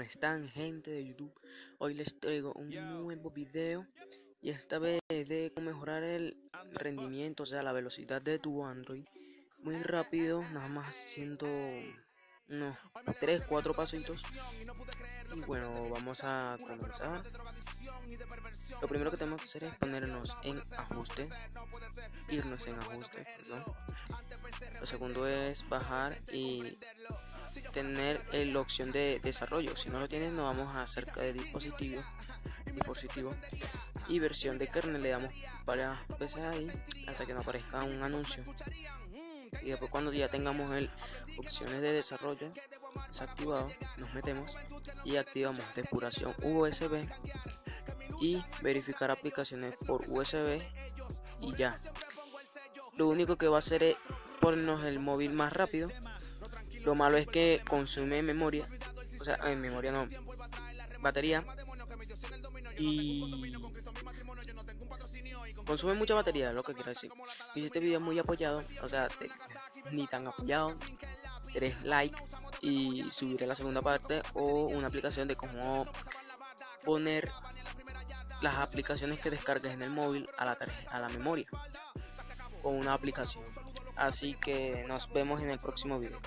¿Cómo están gente de YouTube? Hoy les traigo un nuevo video y esta vez de mejorar el rendimiento, o sea la velocidad de tu Android. Muy rápido, nada más haciendo unos 3, 4 pasitos. Y bueno, vamos a comenzar. Lo primero que tenemos que hacer es ponernos en ajuste irnos en ajuste lo segundo es bajar y tener la opción de desarrollo. Si no lo tienes no vamos a acerca de dispositivo dispositivo y versión de kernel. Le damos varias veces ahí hasta que no aparezca un anuncio. Y después cuando ya tengamos el opciones de desarrollo desactivado nos metemos y activamos depuración USB y verificar aplicaciones por USB y ya. Lo único que va a hacer es ponernos el móvil más rápido lo malo es que consume memoria o sea en memoria no batería. Y consume mucha batería lo que quiero decir. Si este video muy apoyado o sea ni tan apoyado. Tres likes y subiré la segunda parte o una aplicación de cómo poner las aplicaciones que descargues en el móvil a la, a la memoria. Con una aplicación así que nos vemos en el próximo video.